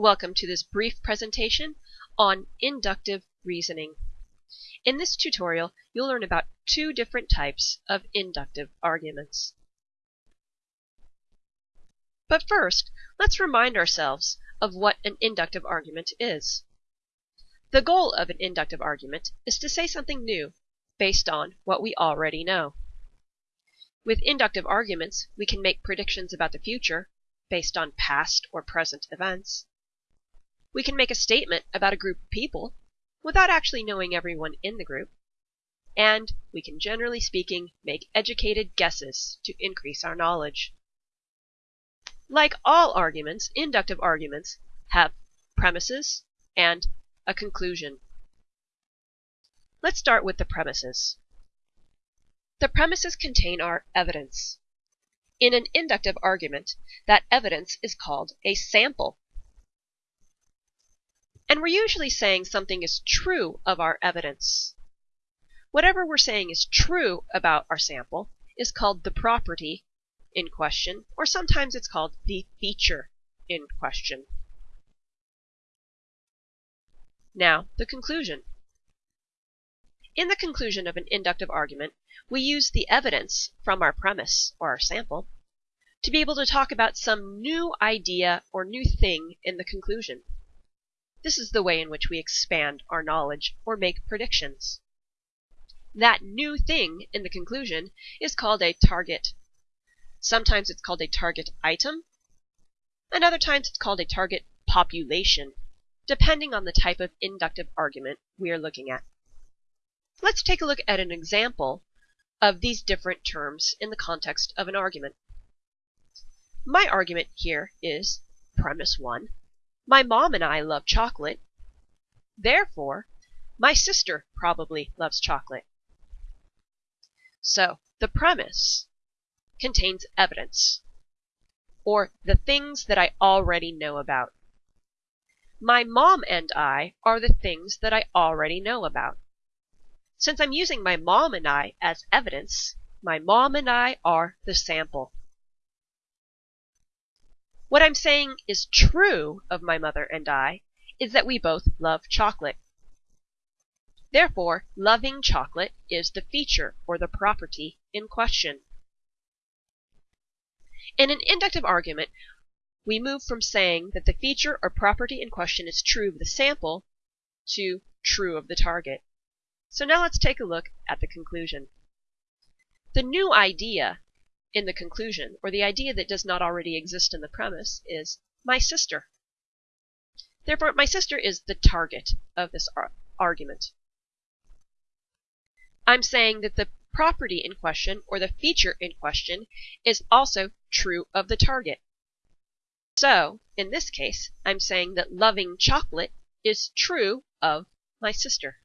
Welcome to this brief presentation on inductive reasoning. In this tutorial, you'll learn about two different types of inductive arguments. But first, let's remind ourselves of what an inductive argument is. The goal of an inductive argument is to say something new based on what we already know. With inductive arguments, we can make predictions about the future based on past or present events. We can make a statement about a group of people without actually knowing everyone in the group. And we can, generally speaking, make educated guesses to increase our knowledge. Like all arguments, inductive arguments have premises and a conclusion. Let's start with the premises. The premises contain our evidence. In an inductive argument, that evidence is called a sample. And we're usually saying something is true of our evidence. Whatever we're saying is true about our sample is called the property in question, or sometimes it's called the feature in question. Now, the conclusion. In the conclusion of an inductive argument, we use the evidence from our premise, or our sample, to be able to talk about some new idea or new thing in the conclusion. This is the way in which we expand our knowledge or make predictions. That new thing in the conclusion is called a target. Sometimes it's called a target item, and other times it's called a target population, depending on the type of inductive argument we are looking at. Let's take a look at an example of these different terms in the context of an argument. My argument here is premise 1 my mom and I love chocolate. Therefore, my sister probably loves chocolate. So, the premise contains evidence, or the things that I already know about. My mom and I are the things that I already know about. Since I'm using my mom and I as evidence, my mom and I are the sample. What I'm saying is true of my mother and I is that we both love chocolate. Therefore, loving chocolate is the feature or the property in question. In an inductive argument, we move from saying that the feature or property in question is true of the sample to true of the target. So now let's take a look at the conclusion. The new idea in the conclusion, or the idea that does not already exist in the premise, is my sister. Therefore, my sister is the target of this ar argument. I'm saying that the property in question, or the feature in question, is also true of the target. So, in this case, I'm saying that loving chocolate is true of my sister.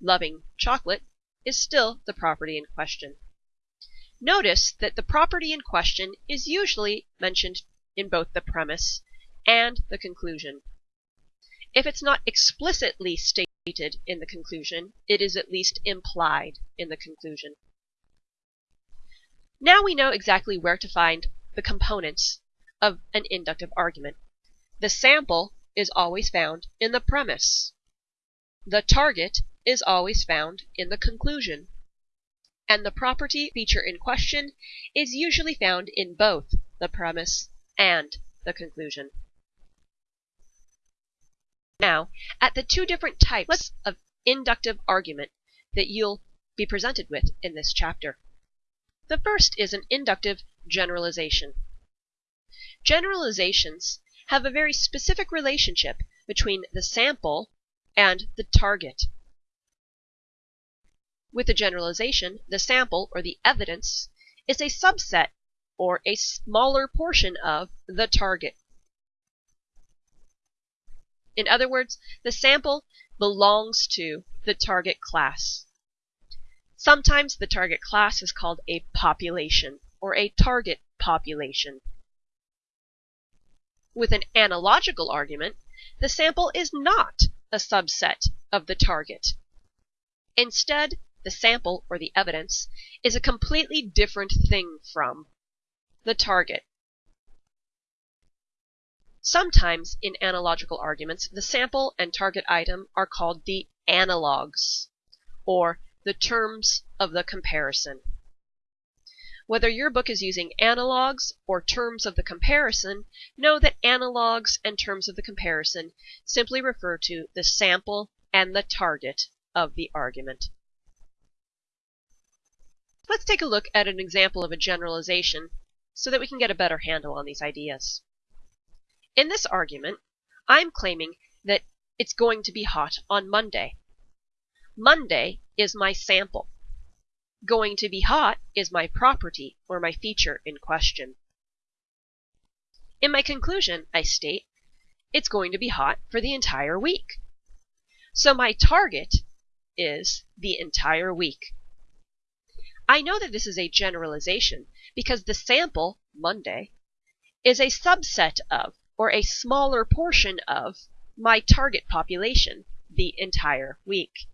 Loving chocolate is still the property in question. Notice that the property in question is usually mentioned in both the premise and the conclusion. If it's not explicitly stated in the conclusion, it is at least implied in the conclusion. Now we know exactly where to find the components of an inductive argument. The sample is always found in the premise. The target is always found in the conclusion and the property feature in question is usually found in both the premise and the conclusion. Now, at the two different types of inductive argument that you'll be presented with in this chapter. The first is an inductive generalization. Generalizations have a very specific relationship between the sample and the target. With a generalization, the sample, or the evidence, is a subset or a smaller portion of the target. In other words, the sample belongs to the target class. Sometimes the target class is called a population or a target population. With an analogical argument, the sample is not a subset of the target. Instead, the sample or the evidence, is a completely different thing from the target. Sometimes in analogical arguments, the sample and target item are called the analogs, or the terms of the comparison. Whether your book is using analogs or terms of the comparison, know that analogs and terms of the comparison simply refer to the sample and the target of the argument. Let's take a look at an example of a generalization so that we can get a better handle on these ideas. In this argument, I'm claiming that it's going to be hot on Monday. Monday is my sample. Going to be hot is my property or my feature in question. In my conclusion, I state it's going to be hot for the entire week. So my target is the entire week. I know that this is a generalization because the sample, Monday, is a subset of, or a smaller portion of, my target population, the entire week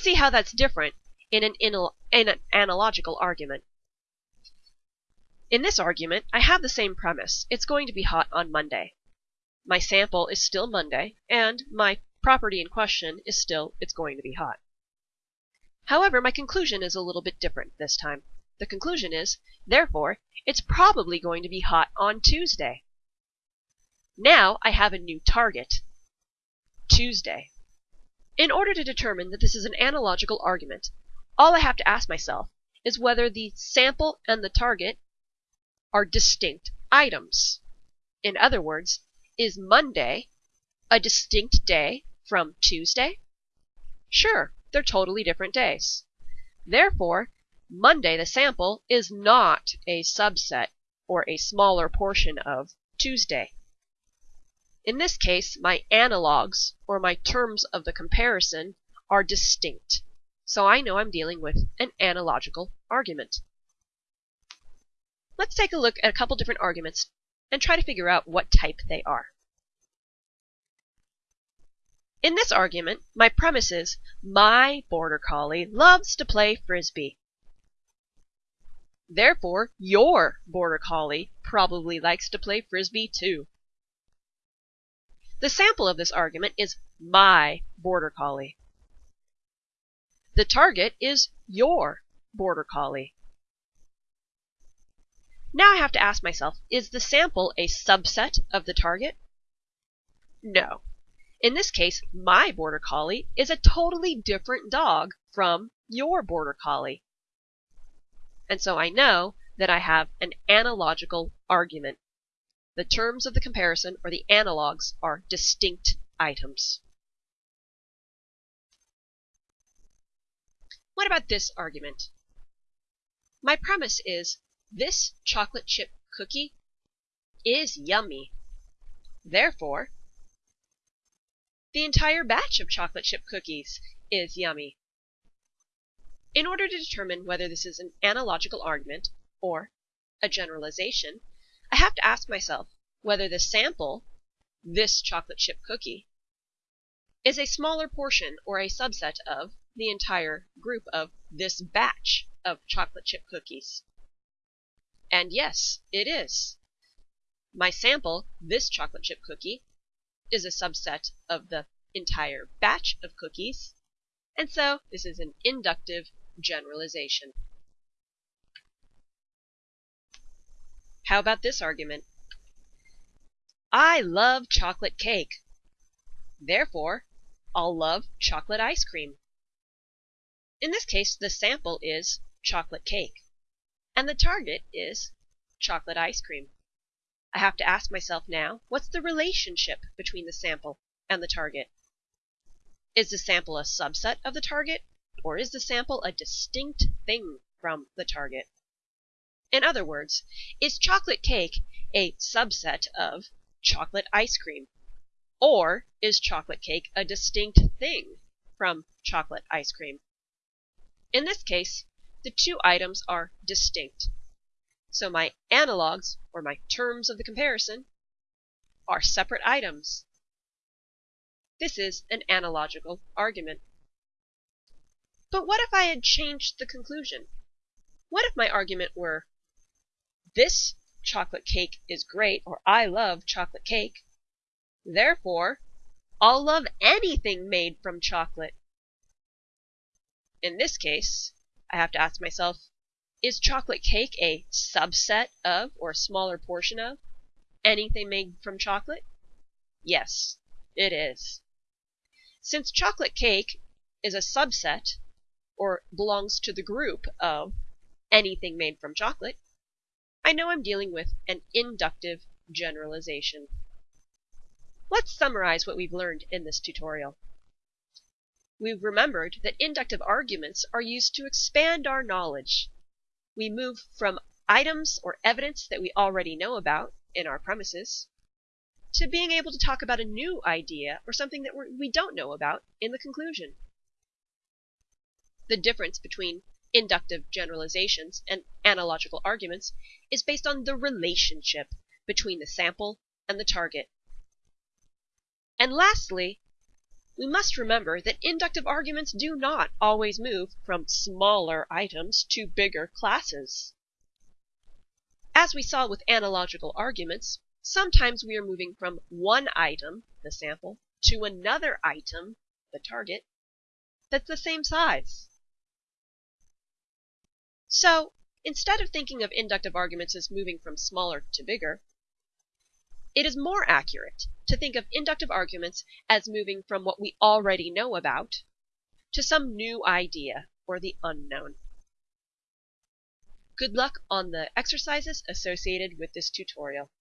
see how that's different in an, in an analogical argument. In this argument, I have the same premise. It's going to be hot on Monday. My sample is still Monday, and my property in question is still it's going to be hot. However, my conclusion is a little bit different this time. The conclusion is, therefore, it's probably going to be hot on Tuesday. Now I have a new target, Tuesday. In order to determine that this is an analogical argument, all I have to ask myself is whether the sample and the target are distinct items. In other words, is Monday a distinct day from Tuesday? Sure, they're totally different days. Therefore, Monday the sample is not a subset or a smaller portion of Tuesday. In this case, my analogs, or my terms of the comparison, are distinct. So I know I'm dealing with an analogical argument. Let's take a look at a couple different arguments and try to figure out what type they are. In this argument, my premise is my border collie loves to play frisbee. Therefore, your border collie probably likes to play frisbee too. The sample of this argument is my border collie. The target is your border collie. Now I have to ask myself, is the sample a subset of the target? No. In this case, my border collie is a totally different dog from your border collie. And so I know that I have an analogical argument. The terms of the comparison, or the analogs, are distinct items. What about this argument? My premise is this chocolate chip cookie is yummy. Therefore, the entire batch of chocolate chip cookies is yummy. In order to determine whether this is an analogical argument or a generalization, I have to ask myself whether the sample, this chocolate chip cookie, is a smaller portion or a subset of the entire group of this batch of chocolate chip cookies. And yes, it is. My sample, this chocolate chip cookie, is a subset of the entire batch of cookies, and so this is an inductive generalization. How about this argument? I love chocolate cake. Therefore, I'll love chocolate ice cream. In this case, the sample is chocolate cake, and the target is chocolate ice cream. I have to ask myself now, what's the relationship between the sample and the target? Is the sample a subset of the target, or is the sample a distinct thing from the target? In other words, is chocolate cake a subset of chocolate ice cream? Or is chocolate cake a distinct thing from chocolate ice cream? In this case, the two items are distinct. So my analogs, or my terms of the comparison, are separate items. This is an analogical argument. But what if I had changed the conclusion? What if my argument were this chocolate cake is great or I love chocolate cake. Therefore, I'll love anything made from chocolate. In this case, I have to ask myself, is chocolate cake a subset of or a smaller portion of anything made from chocolate? Yes, it is. Since chocolate cake is a subset or belongs to the group of anything made from chocolate, I know I'm dealing with an inductive generalization. Let's summarize what we've learned in this tutorial. We've remembered that inductive arguments are used to expand our knowledge. We move from items or evidence that we already know about in our premises to being able to talk about a new idea or something that we don't know about in the conclusion. The difference between inductive generalizations and analogical arguments is based on the relationship between the sample and the target. And lastly, we must remember that inductive arguments do not always move from smaller items to bigger classes. As we saw with analogical arguments, sometimes we are moving from one item, the sample, to another item, the target, that's the same size. So, instead of thinking of inductive arguments as moving from smaller to bigger, it is more accurate to think of inductive arguments as moving from what we already know about to some new idea or the unknown. Good luck on the exercises associated with this tutorial.